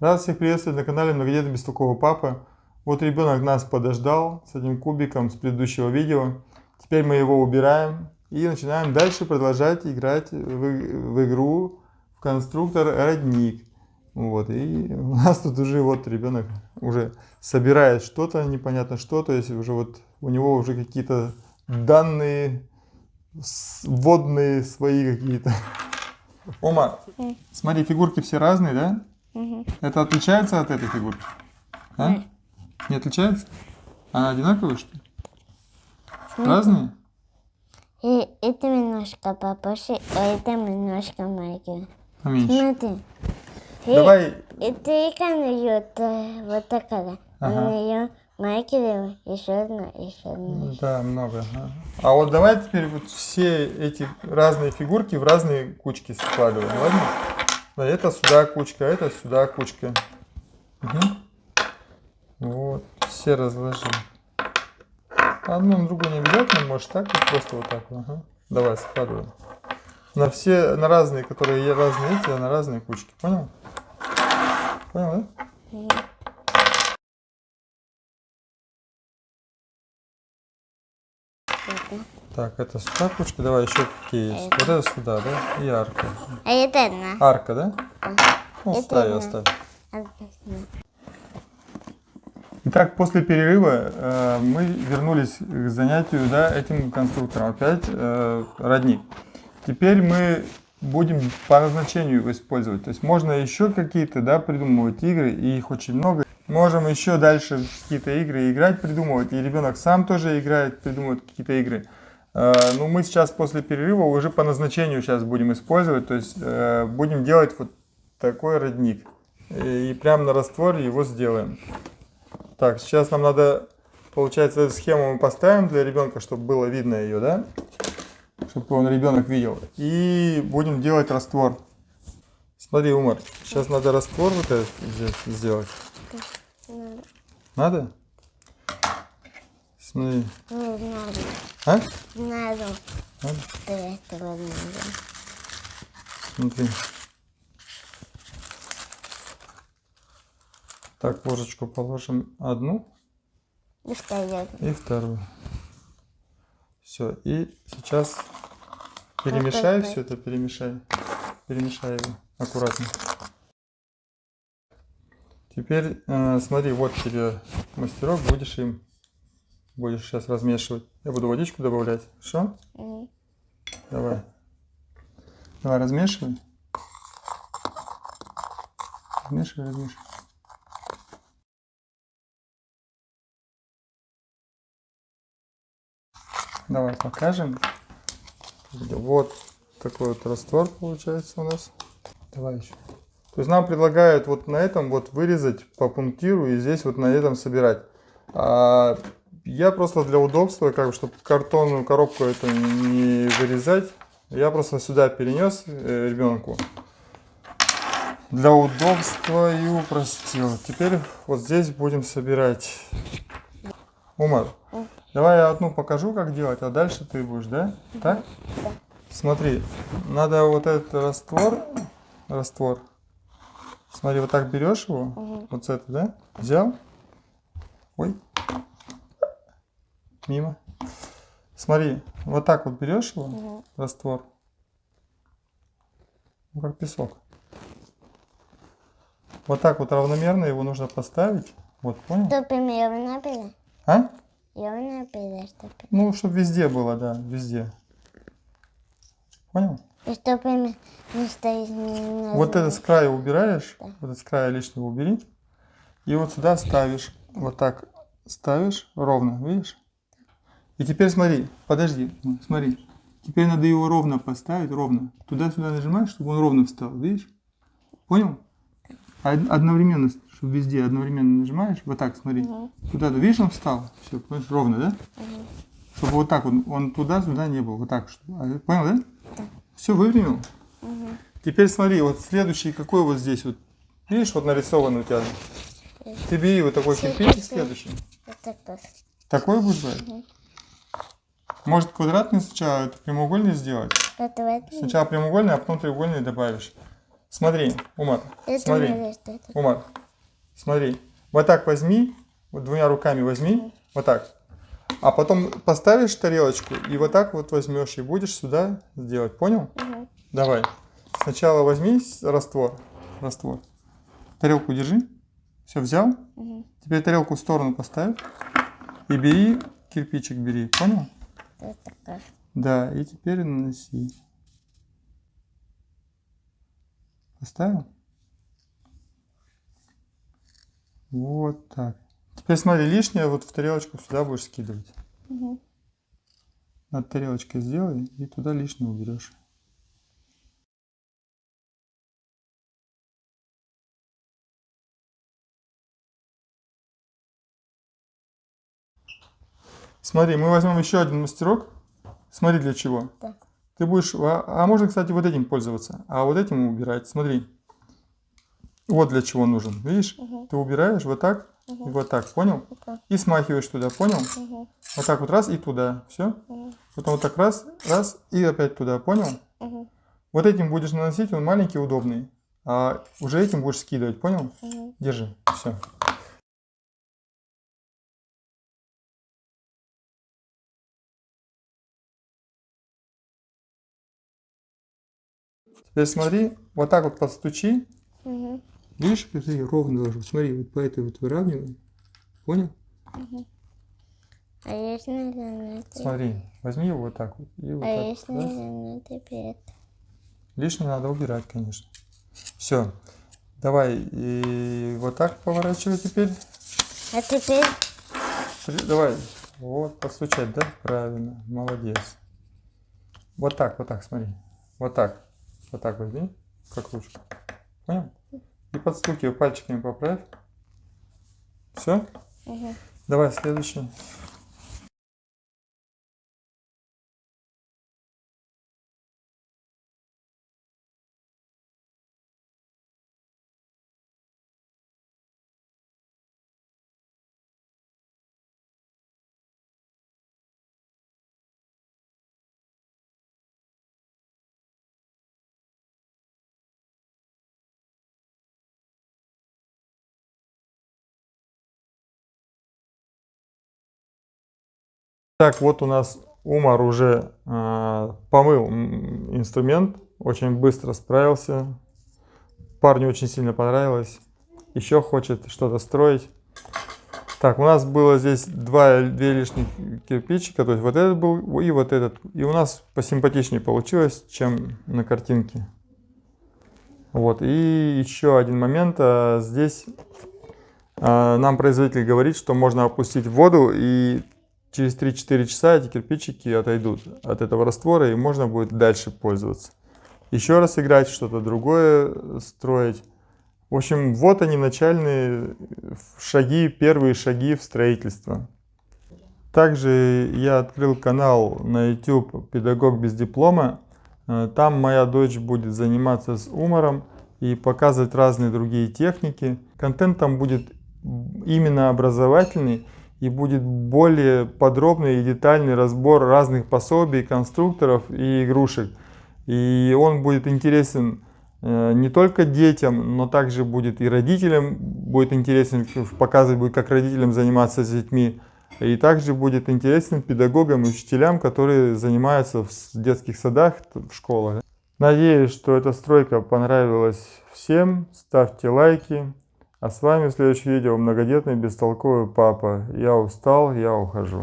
Рад всех приветствовать на канале Многодетный Бестолковый Папа. Вот ребенок нас подождал с этим кубиком с предыдущего видео. Теперь мы его убираем и начинаем дальше продолжать играть в, в игру в конструктор родник. Вот, и у нас тут уже вот ребенок уже собирает что-то, непонятно что, то есть уже вот у него уже какие-то данные водные свои какие-то. Ома, смотри, фигурки все разные, да? Угу. Это отличается от этой фигурки? А? Нет. Не отличается? Она одинаковая, что ли? Разные? И это немножко побольше, а это немножко маленькое. Поменьше. Смотри. Давай. Это и вот такая. Ага. На нее Майкелева, еще одна, еще одна. Да, много. А вот давай теперь вот все эти разные фигурки в разные кучки складываем, ладно? Да, это сюда кучка, это сюда кучка. Угу. Вот, все разложим. Одну на другую не обязательно, может так, вот просто вот так. Ага. Давай, складываем. На все, на разные, которые разные эти, а на разные кучки. Понял? Понял, да? Угу. Так, это сюда кучка. Давай еще какие есть. Это. Вот это сюда, да? И арка. А это одна. Арка, да? Ну, это ставь, оставь. Итак, после перерыва э, мы вернулись к занятию да, этим конструктором. Опять э, родник. Теперь мы будем по назначению его использовать. То есть можно еще какие-то да, придумывать игры, и их очень много. Можем еще дальше какие-то игры играть, придумывать. И ребенок сам тоже играет, придумывает какие-то игры. Э, ну, мы сейчас после перерыва уже по назначению сейчас будем использовать. То есть э, будем делать вот такой родник. И прямо на растворе его сделаем. Так, сейчас нам надо, получается, эту схему мы поставим для ребенка, чтобы было видно ее, да? Чтобы он ребенок видел. И будем делать раствор. Смотри, Умар, сейчас надо раствор вот этот здесь сделать. Надо. Смотри. Не надо. А? Надо? До этого надо. Смотри. Так, ложечку положим одну. И вторую. И вторую. Все. И сейчас перемешай все это, перемешай. Перемешай его аккуратно. Теперь э, смотри, вот тебе мастерок, будешь им будешь сейчас размешивать. Я буду водичку добавлять. Хорошо? Mm. Давай. Давай размешивай. Размешивай, размешивай. Давай покажем. Вот такой вот раствор получается у нас. Давай еще. То есть нам предлагают вот на этом вот вырезать по пунктиру и здесь вот на этом собирать. А я просто для удобства, как бы, чтобы картонную коробку это не вырезать, я просто сюда перенес э, ребенку. Для удобства и упростил. Теперь вот здесь будем собирать. Умар, давай я одну покажу, как делать, а дальше ты будешь, да? Так? Смотри, надо вот этот раствор, раствор, Смотри, вот так берешь его, угу. вот с этой, да? Взял. Ой. Мимо. Смотри, вот так вот берешь его, угу. раствор. Ну, как песок. Вот так вот равномерно его нужно поставить. Вот, понял? Чтобы ровно было. А? Ровно было, чтобы... Ну, чтобы везде было, да, везде. Понял? И чтобы не стоит не Вот это с края убираешь, да. вот это с края лишнего убери. И вот сюда ставишь, вот так ставишь ровно, видишь? И теперь смотри, подожди, смотри. Теперь надо его ровно поставить, ровно. Туда-сюда нажимаешь, чтобы он ровно встал, видишь? Понял? Одновременно, чтобы везде одновременно нажимаешь, вот так, смотри. Угу. Туда, видишь, он встал, все, понимаешь, ровно, да? Угу. Чтобы вот так он, он туда-сюда не был, вот так. Чтобы, понял, да? Все выпрямил? Угу. Теперь смотри, вот следующий, какой вот здесь вот. Видишь, вот нарисован у тебя. Ты бери вот такой кирпич следующий. Вот такой. Такой будешь брать? Угу. Может квадратный сначала, это прямоугольный сделать? Квадратный. Сначала прямоугольный, а потом треугольный добавишь. Смотри, Умар, Я смотри, что это... Умар, смотри. Вот так возьми, вот двумя руками возьми, вот так. А потом поставишь тарелочку и вот так вот возьмешь и будешь сюда сделать, понял? Мгм. Давай. Сначала возьми раствор, раствор. Тарелку держи. Все, взял? Мгм. Теперь тарелку в сторону поставь. И бери, кирпичик бери, понял? Да, и теперь наноси. Поставил? Вот так. Теперь смотри, лишнее вот в тарелочку сюда будешь скидывать. Мгм. Над тарелочкой сделай и туда лишнее уберешь. Смотри, мы возьмем еще один мастерок. Смотри для чего. Да. Ты будешь, а, а можно, кстати, вот этим пользоваться, а вот этим убирать. Смотри. Вот для чего нужен. Видишь? Мгм. Ты убираешь вот так и вот так, понял? Такое. И смахиваешь туда, понял? Мгм. Вот так вот раз и туда. Все? Мгм. Потом вот так раз, раз и опять туда, понял? Мгм. Вот этим будешь наносить, он маленький, удобный. А уже этим будешь скидывать, понял? Мгм. Держи, все. Теперь смотри, вот так вот подстучи. Мгм. Видишь, смотри, ровно должен. Смотри, вот по этой вот выравнивай. Понял? А если на это? Смотри, возьми его вот так вот. И вот А так. если раз. на это? Лишнее надо убирать, конечно. Все. Давай и вот так поворачивай теперь. А теперь Давай. Вот, постучать, да? Правильно. Молодец. Вот так, вот так, смотри. Вот так. Вот так возьми, как ручку. Понял? И подстукивай пальчиками поправь. Все? Мгм. Давай следующий. Так, вот у нас Умар уже а, помыл инструмент, очень быстро справился. Парню очень сильно понравилось. Еще хочет что-то строить. Так, у нас было здесь два, две лишних кирпичика, то есть вот этот был и вот этот. И у нас посимпатичнее получилось, чем на картинке. Вот, и еще один момент. а, Здесь а, нам производитель говорит, что можно опустить воду и через 3-4 часа эти кирпичики отойдут от этого раствора и можно будет дальше пользоваться. Еще раз играть, что-то другое строить. В общем, вот они начальные шаги, первые шаги в строительство. Также я открыл канал на YouTube «Педагог без диплома». Э, Там моя дочь будет заниматься с умором и показывать разные другие техники. Контент там будет именно образовательный и будет более подробный и детальный разбор разных пособий, конструкторов и игрушек. И он будет интересен э, не только детям, но также будет и родителям, будет интересен, показывать будет, как родителям заниматься с детьми. И также будет интересен педагогам и учителям, которые занимаются в детских садах, в школах. Надеюсь, что эта стройка понравилась всем. Ставьте лайки. А с вами в следующем видео многодетный бестолковый папа. Я устал, я ухожу.